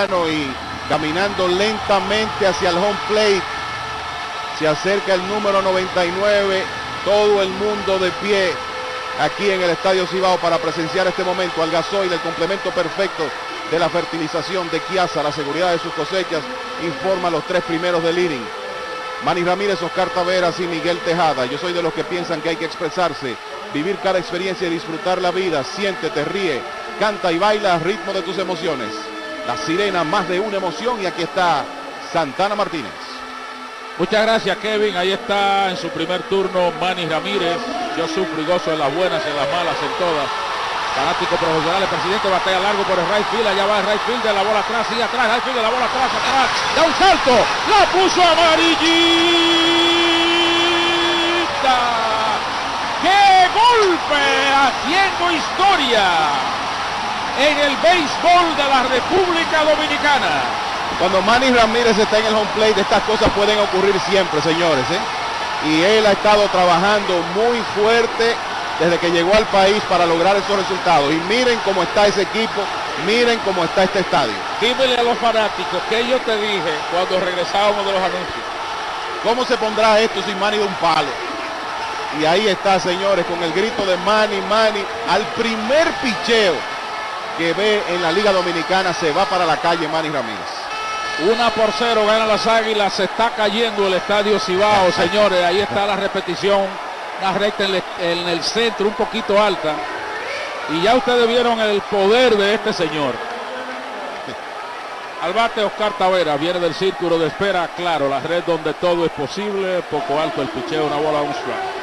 y caminando lentamente hacia el home plate. Se acerca el número 99, todo el mundo de pie aquí en el Estadio Cibao para presenciar este momento al gasoil, el complemento perfecto de la fertilización de Kiasa, la seguridad de sus cosechas, informa los tres primeros del inning. Manny Ramírez, Oscar Taveras y Miguel Tejada. Yo soy de los que piensan que hay que expresarse, vivir cada experiencia y disfrutar la vida. Siéntete, ríe, canta y baila al ritmo de tus emociones. La sirena, más de una emoción y aquí está Santana Martínez. Muchas gracias Kevin, ahí está en su primer turno Manny Ramírez. Yo sufro y gozo en las buenas, en las malas, en todas. Fanático profesional, el presidente batalla largo por el right field, allá va el right field de la bola atrás, sigue atrás, right field de la bola atrás, atrás, da un salto, la puso amarillita. ¡Qué golpe! Haciendo historia en el béisbol de la República Dominicana. Cuando Manny Ramírez está en el home plate, estas cosas pueden ocurrir siempre, señores. ¿eh? Y él ha estado trabajando muy fuerte desde que llegó al país para lograr esos resultados. Y miren cómo está ese equipo, miren cómo está este estadio. Dímele a los fanáticos que yo te dije cuando regresábamos de los anuncios. ¿Cómo se pondrá esto sin Manny de un palo? Y ahí está, señores, con el grito de Manny, Manny, al primer picheo que ve en la Liga Dominicana se va para la calle Manny Ramírez. Una por cero gana las águilas, se está cayendo el estadio Cibao, señores, ahí está la repetición, una recta en, en el centro, un poquito alta. Y ya ustedes vieron el poder de este señor. Al bate Oscar Tavera, viene del círculo de espera, claro, la red donde todo es posible, poco alto el picheo, una bola, un strike.